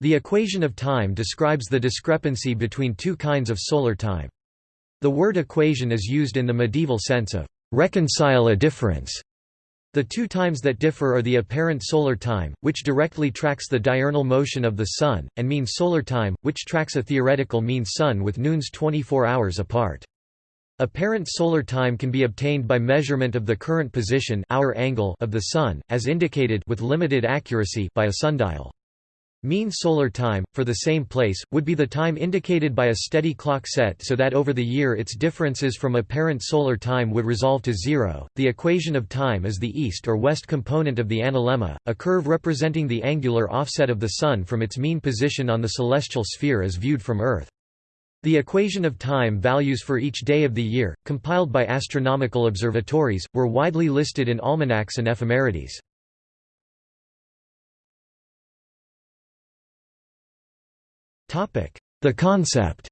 The equation of time describes the discrepancy between two kinds of solar time. The word equation is used in the medieval sense of reconcile a difference. The two times that differ are the apparent solar time, which directly tracks the diurnal motion of the Sun, and mean solar time, which tracks a theoretical mean Sun with noons 24 hours apart. Apparent solar time can be obtained by measurement of the current position hour angle of the Sun, as indicated with limited accuracy by a sundial. Mean solar time, for the same place, would be the time indicated by a steady clock set so that over the year its differences from apparent solar time would resolve to zero. The equation of time is the east or west component of the analemma, a curve representing the angular offset of the Sun from its mean position on the celestial sphere as viewed from Earth. The equation of time values for each day of the year, compiled by astronomical observatories, were widely listed in almanacs and ephemerides. The concept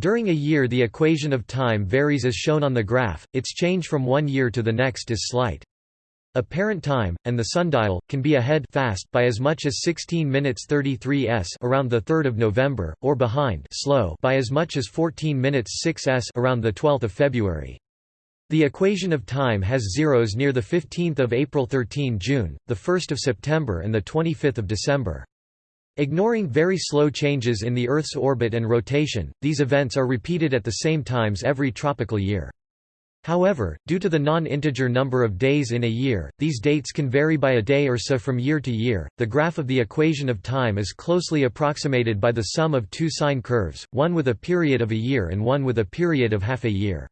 During a year the equation of time varies as shown on the graph, its change from one year to the next is slight. Apparent time, and the sundial, can be ahead fast by as much as 16 minutes 33 s around 3 November, or behind slow by as much as 14 minutes 6 s around 12 February. The equation of time has zeros near 15 April 13 June, 1 September and 25 December. Ignoring very slow changes in the Earth's orbit and rotation, these events are repeated at the same times every tropical year. However, due to the non-integer number of days in a year, these dates can vary by a day or so from year to year. The graph of the equation of time is closely approximated by the sum of two sine curves, one with a period of a year and one with a period of half a year.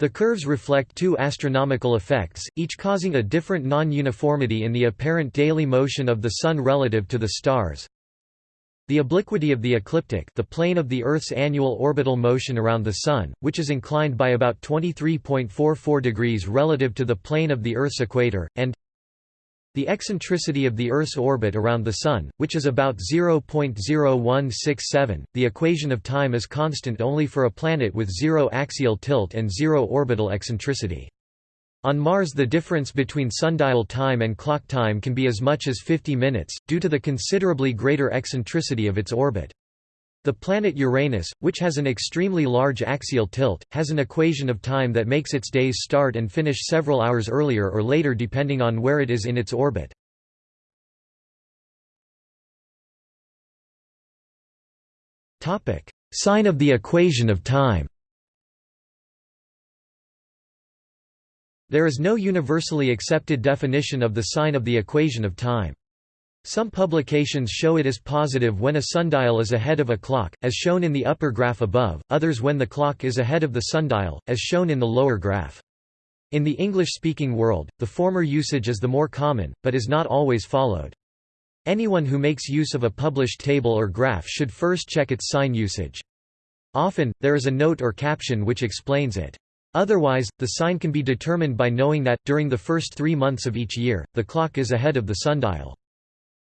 The curves reflect two astronomical effects, each causing a different non-uniformity in the apparent daily motion of the Sun relative to the stars. The obliquity of the ecliptic the plane of the Earth's annual orbital motion around the Sun, which is inclined by about 23.44 degrees relative to the plane of the Earth's equator, and the eccentricity of the Earth's orbit around the Sun, which is about 0.0167. The equation of time is constant only for a planet with zero axial tilt and zero orbital eccentricity. On Mars the difference between sundial time and clock time can be as much as 50 minutes, due to the considerably greater eccentricity of its orbit. The planet Uranus, which has an extremely large axial tilt, has an equation of time that makes its days start and finish several hours earlier or later depending on where it is in its orbit. Sign of the equation of time There is no universally accepted definition of the sign of the equation of time. Some publications show it as positive when a sundial is ahead of a clock, as shown in the upper graph above, others when the clock is ahead of the sundial, as shown in the lower graph. In the English-speaking world, the former usage is the more common, but is not always followed. Anyone who makes use of a published table or graph should first check its sign usage. Often, there is a note or caption which explains it. Otherwise, the sign can be determined by knowing that, during the first three months of each year, the clock is ahead of the sundial.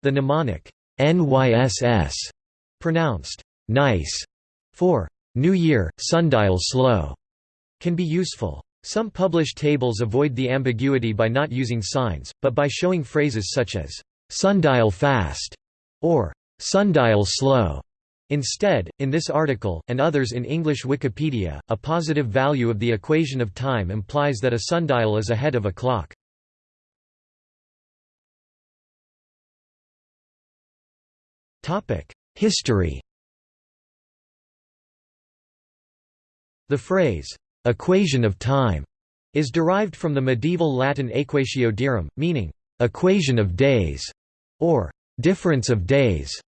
The mnemonic, NYSS, pronounced nice, for New Year, sundial slow, can be useful. Some published tables avoid the ambiguity by not using signs, but by showing phrases such as sundial fast or sundial slow. Instead, in this article, and others in English Wikipedia, a positive value of the equation of time implies that a sundial is ahead of a clock. History The phrase, "'equation of time' is derived from the medieval Latin equatio dierum, meaning, "'equation of days' or "'difference of days'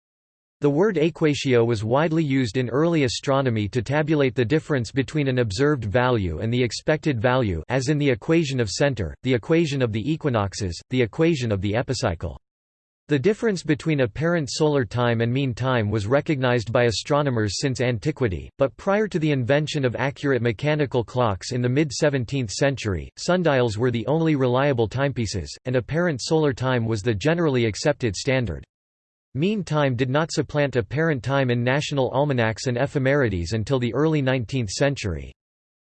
The word equatio was widely used in early astronomy to tabulate the difference between an observed value and the expected value as in the equation of center, the equation of the equinoxes, the equation of the epicycle. The difference between apparent solar time and mean time was recognized by astronomers since antiquity, but prior to the invention of accurate mechanical clocks in the mid-17th century, sundials were the only reliable timepieces, and apparent solar time was the generally accepted standard. Mean time did not supplant apparent time in national almanacs and ephemerides until the early 19th century.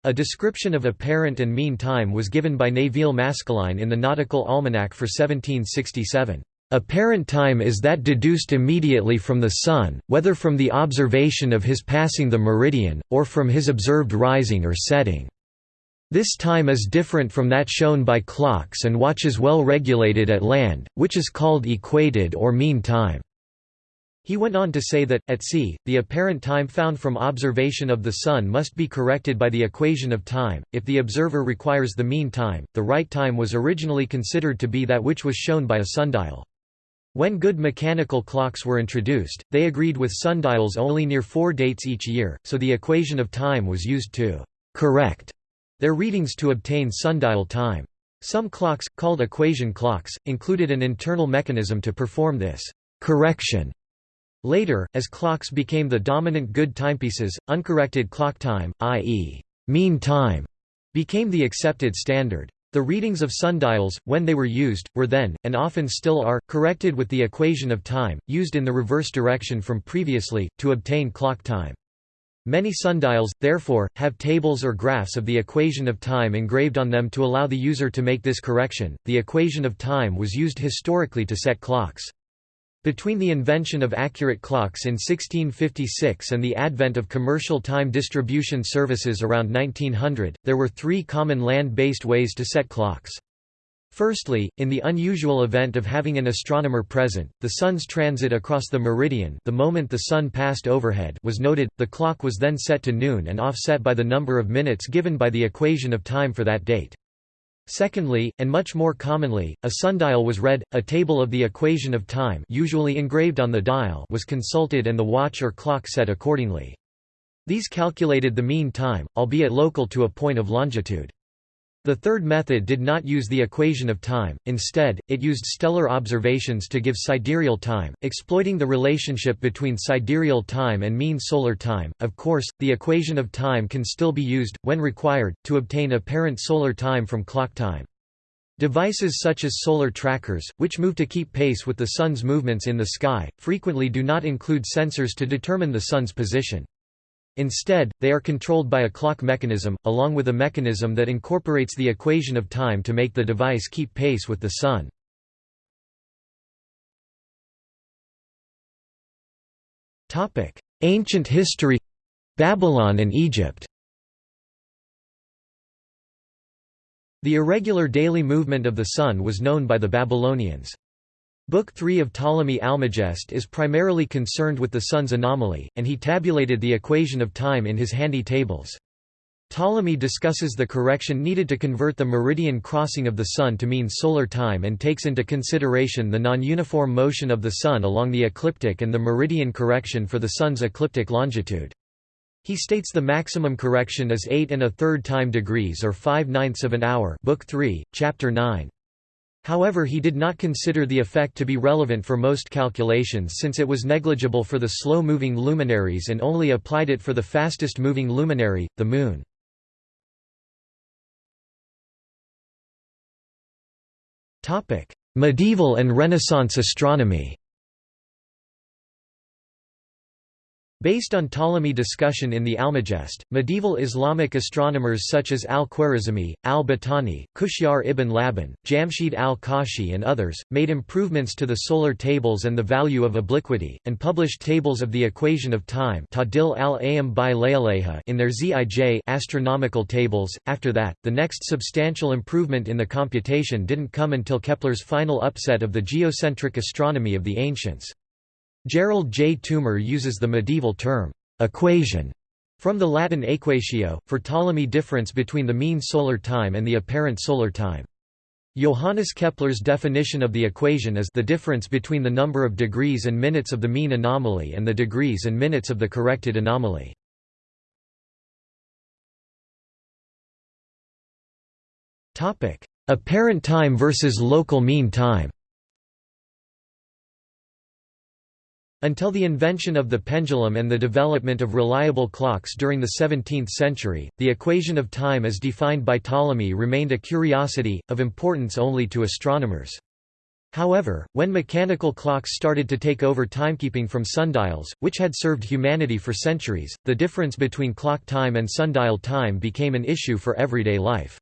A description of apparent and mean time was given by Nevil Maskelyne in the Nautical Almanac for 1767. Apparent time is that deduced immediately from the sun, whether from the observation of his passing the meridian, or from his observed rising or setting. This time is different from that shown by clocks and watches well regulated at land, which is called equated or mean time. He went on to say that, at sea, the apparent time found from observation of the Sun must be corrected by the equation of time. If the observer requires the mean time, the right time was originally considered to be that which was shown by a sundial. When good mechanical clocks were introduced, they agreed with sundials only near four dates each year, so the equation of time was used to «correct» their readings to obtain sundial time. Some clocks, called equation clocks, included an internal mechanism to perform this «correction». Later, as clocks became the dominant good timepieces, uncorrected clock time, i.e., mean time, became the accepted standard. The readings of sundials, when they were used, were then, and often still are, corrected with the equation of time, used in the reverse direction from previously, to obtain clock time. Many sundials, therefore, have tables or graphs of the equation of time engraved on them to allow the user to make this correction. The equation of time was used historically to set clocks. Between the invention of accurate clocks in 1656 and the advent of commercial time distribution services around 1900, there were three common land-based ways to set clocks. Firstly, in the unusual event of having an astronomer present, the Sun's transit across the meridian the moment the Sun passed overhead was noted, the clock was then set to noon and offset by the number of minutes given by the equation of time for that date. Secondly, and much more commonly, a sundial was read, a table of the equation of time usually engraved on the dial was consulted and the watch or clock set accordingly. These calculated the mean time, albeit local to a point of longitude. The third method did not use the equation of time, instead, it used stellar observations to give sidereal time, exploiting the relationship between sidereal time and mean solar time. Of course, the equation of time can still be used, when required, to obtain apparent solar time from clock time. Devices such as solar trackers, which move to keep pace with the Sun's movements in the sky, frequently do not include sensors to determine the Sun's position. Instead, they are controlled by a clock mechanism, along with a mechanism that incorporates the equation of time to make the device keep pace with the Sun. Ancient history Babylon and Egypt The irregular daily movement of the Sun was known by the Babylonians. Book 3 of Ptolemy Almagest is primarily concerned with the Sun's anomaly, and he tabulated the equation of time in his handy tables. Ptolemy discusses the correction needed to convert the meridian crossing of the Sun to mean solar time and takes into consideration the non-uniform motion of the Sun along the ecliptic and the meridian correction for the Sun's ecliptic longitude. He states the maximum correction is 8 and a third time degrees or 5 ninths of an hour Book 3, Chapter 9. However he did not consider the effect to be relevant for most calculations since it was negligible for the slow-moving luminaries and only applied it for the fastest-moving luminary, the Moon. Medieval and Renaissance astronomy Based on Ptolemy discussion in the Almagest, medieval Islamic astronomers such as al-Khwarizmi, al-Battani, Kushyar ibn Labban, Jamshid al-Kashi and others, made improvements to the solar tables and the value of obliquity, and published tables of the equation of time in their Zij astronomical tables. After that, the next substantial improvement in the computation didn't come until Kepler's final upset of the geocentric astronomy of the ancients. Gerald J. Toomer uses the medieval term, equation, from the Latin equatio, for Ptolemy difference between the mean solar time and the apparent solar time. Johannes Kepler's definition of the equation is the difference between the number of degrees and minutes of the mean anomaly and the degrees and minutes of the corrected anomaly. Apparent time versus local mean time Until the invention of the pendulum and the development of reliable clocks during the 17th century, the equation of time as defined by Ptolemy remained a curiosity, of importance only to astronomers. However, when mechanical clocks started to take over timekeeping from sundials, which had served humanity for centuries, the difference between clock time and sundial time became an issue for everyday life.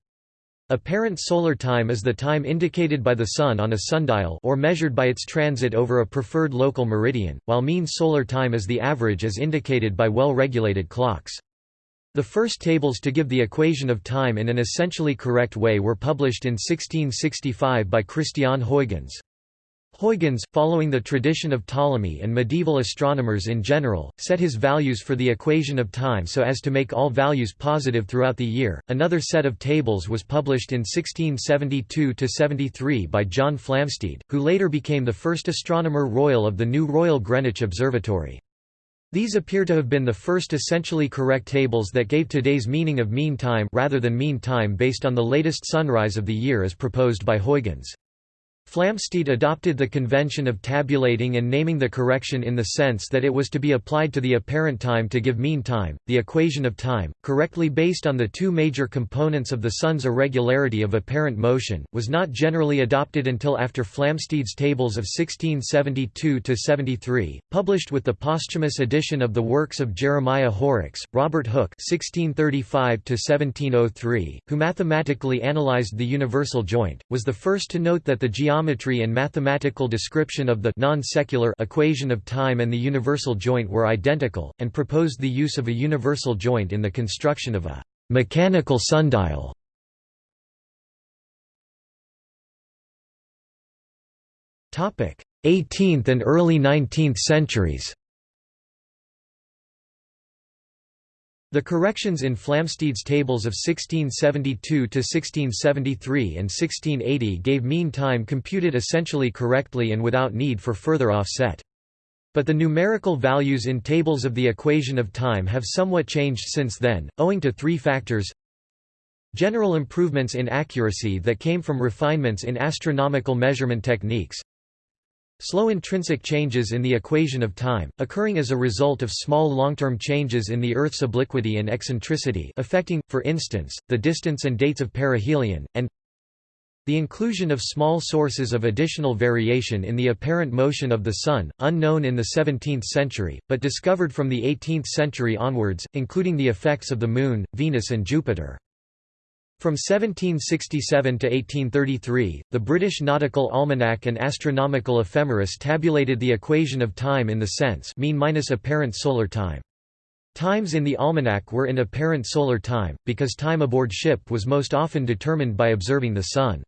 Apparent solar time is the time indicated by the Sun on a sundial or measured by its transit over a preferred local meridian, while mean solar time is the average as indicated by well-regulated clocks. The first tables to give the equation of time in an essentially correct way were published in 1665 by Christian Huygens. Huygens, following the tradition of Ptolemy and medieval astronomers in general, set his values for the equation of time so as to make all values positive throughout the year. Another set of tables was published in 1672 73 by John Flamsteed, who later became the first astronomer royal of the new Royal Greenwich Observatory. These appear to have been the first essentially correct tables that gave today's meaning of mean time rather than mean time based on the latest sunrise of the year as proposed by Huygens. Flamsteed adopted the convention of tabulating and naming the correction in the sense that it was to be applied to the apparent time to give mean time, the equation of time, correctly based on the two major components of the Sun's irregularity of apparent motion, was not generally adopted until after Flamsteed's tables of 1672–73, published with the posthumous edition of the works of Jeremiah Horrocks, Robert Hooke (1635–1703), who mathematically analyzed the universal joint, was the first to note that the geometry geometry and mathematical description of the non-secular equation of time and the universal joint were identical, and proposed the use of a universal joint in the construction of a mechanical sundial. Topic: 18th and early 19th centuries. The corrections in Flamsteed's tables of 1672–1673 and 1680 gave mean time computed essentially correctly and without need for further offset. But the numerical values in tables of the equation of time have somewhat changed since then, owing to three factors General improvements in accuracy that came from refinements in astronomical measurement techniques Slow intrinsic changes in the equation of time, occurring as a result of small long-term changes in the Earth's obliquity and eccentricity affecting, for instance, the distance and dates of perihelion, and the inclusion of small sources of additional variation in the apparent motion of the Sun, unknown in the 17th century, but discovered from the 18th century onwards, including the effects of the Moon, Venus and Jupiter. From 1767 to 1833, the British Nautical Almanac and Astronomical Ephemeris tabulated the equation of time in the sense mean minus apparent solar time. Times in the almanac were in apparent solar time, because time aboard ship was most often determined by observing the Sun.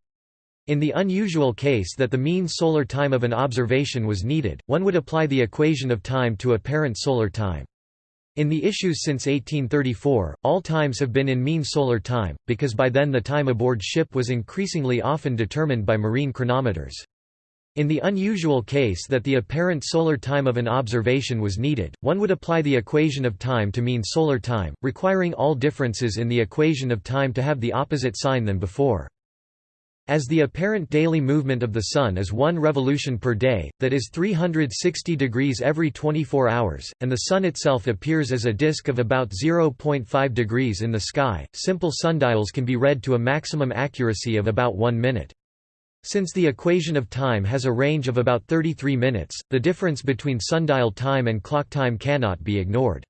In the unusual case that the mean solar time of an observation was needed, one would apply the equation of time to apparent solar time. In the issues since 1834, all times have been in mean solar time, because by then the time aboard ship was increasingly often determined by marine chronometers. In the unusual case that the apparent solar time of an observation was needed, one would apply the equation of time to mean solar time, requiring all differences in the equation of time to have the opposite sign than before. As the apparent daily movement of the Sun is one revolution per day, that is 360 degrees every 24 hours, and the Sun itself appears as a disk of about 0.5 degrees in the sky, simple sundials can be read to a maximum accuracy of about one minute. Since the equation of time has a range of about 33 minutes, the difference between sundial time and clock time cannot be ignored.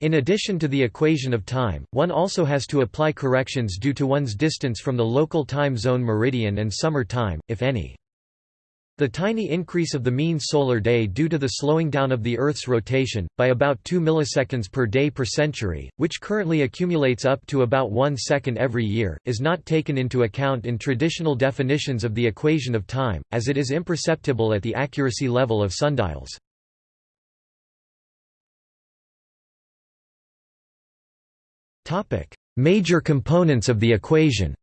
In addition to the equation of time, one also has to apply corrections due to one's distance from the local time zone meridian and summer time, if any. The tiny increase of the mean solar day due to the slowing down of the Earth's rotation, by about 2 milliseconds per day per century, which currently accumulates up to about 1 second every year, is not taken into account in traditional definitions of the equation of time, as it is imperceptible at the accuracy level of sundials. Major components of the equation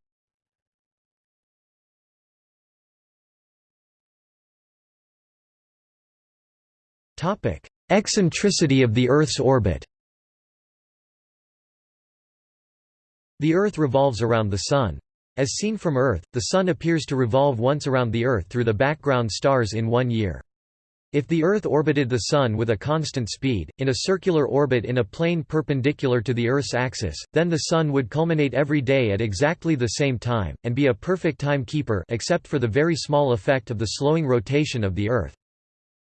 Eccentricity of the Earth's orbit The Earth revolves around the Sun. As seen from Earth, the Sun appears to revolve once around the Earth through the background stars in one year. If the Earth orbited the Sun with a constant speed, in a circular orbit in a plane perpendicular to the Earth's axis, then the Sun would culminate every day at exactly the same time, and be a perfect timekeeper except for the very small effect of the slowing rotation of the Earth.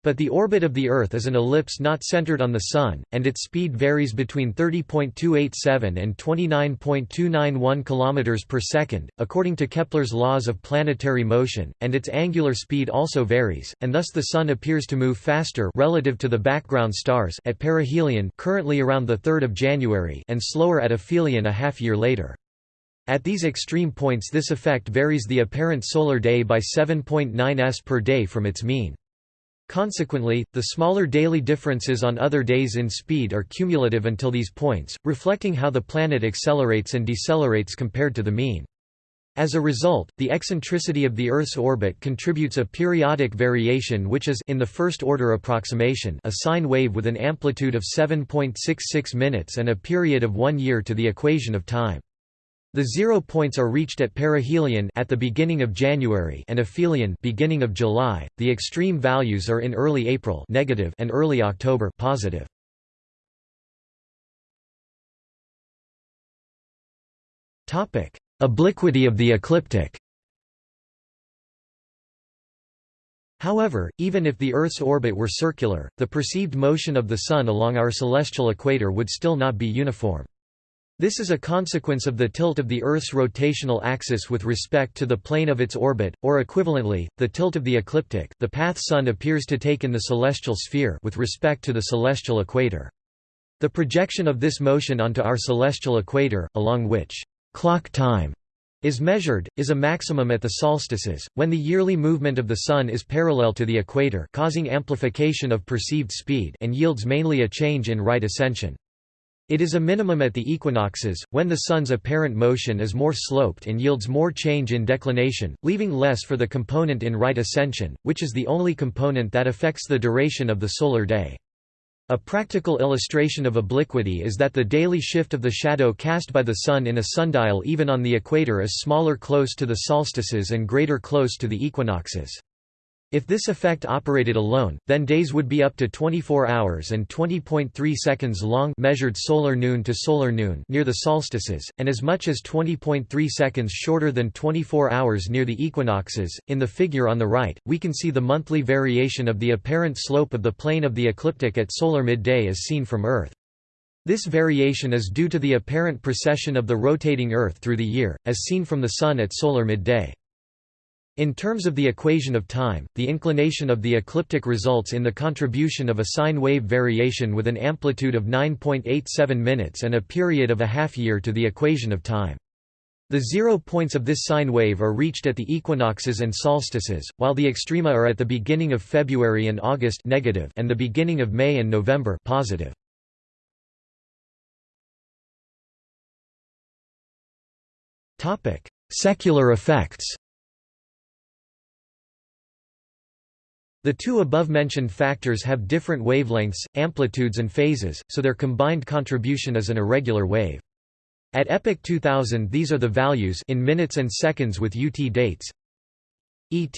But the orbit of the Earth is an ellipse not centered on the Sun, and its speed varies between 30.287 and 29.291 km per second, according to Kepler's laws of planetary motion, and its angular speed also varies, and thus the Sun appears to move faster relative to the background stars at perihelion currently around 3 January and slower at aphelion a half year later. At these extreme points this effect varies the apparent solar day by 7.9 s per day from its mean. Consequently, the smaller daily differences on other days in speed are cumulative until these points, reflecting how the planet accelerates and decelerates compared to the mean. As a result, the eccentricity of the Earth's orbit contributes a periodic variation which is in the first-order approximation a sine wave with an amplitude of 7.66 minutes and a period of one year to the equation of time. The zero points are reached at perihelion at the beginning of January and aphelion beginning of July. The extreme values are in early April negative and early October positive. Topic: Obliquity of the ecliptic. However, even if the Earth's orbit were circular, the perceived motion of the Sun along our celestial equator would still not be uniform. This is a consequence of the tilt of the Earth's rotational axis with respect to the plane of its orbit, or equivalently, the tilt of the ecliptic the path Sun appears to take in the celestial sphere with respect to the celestial equator. The projection of this motion onto our celestial equator, along which clock time is measured, is a maximum at the solstices, when the yearly movement of the Sun is parallel to the equator causing amplification of perceived speed and yields mainly a change in right ascension. It is a minimum at the equinoxes, when the Sun's apparent motion is more sloped and yields more change in declination, leaving less for the component in right ascension, which is the only component that affects the duration of the solar day. A practical illustration of obliquity is that the daily shift of the shadow cast by the Sun in a sundial even on the equator is smaller close to the solstices and greater close to the equinoxes. If this effect operated alone, then days would be up to 24 hours and 20.3 seconds long measured solar noon to solar noon near the solstices, and as much as 20.3 seconds shorter than 24 hours near the equinoxes. In the figure on the right, we can see the monthly variation of the apparent slope of the plane of the ecliptic at solar midday as seen from Earth. This variation is due to the apparent precession of the rotating Earth through the year, as seen from the Sun at solar midday. In terms of the equation of time, the inclination of the ecliptic results in the contribution of a sine wave variation with an amplitude of 9.87 minutes and a period of a half year to the equation of time. The zero points of this sine wave are reached at the equinoxes and solstices, while the extrema are at the beginning of February and August negative and the beginning of May and November positive. Secular effects The two above-mentioned factors have different wavelengths, amplitudes and phases, so their combined contribution is an irregular wave. At epoch 2000 these are the values in minutes and seconds with UT dates ET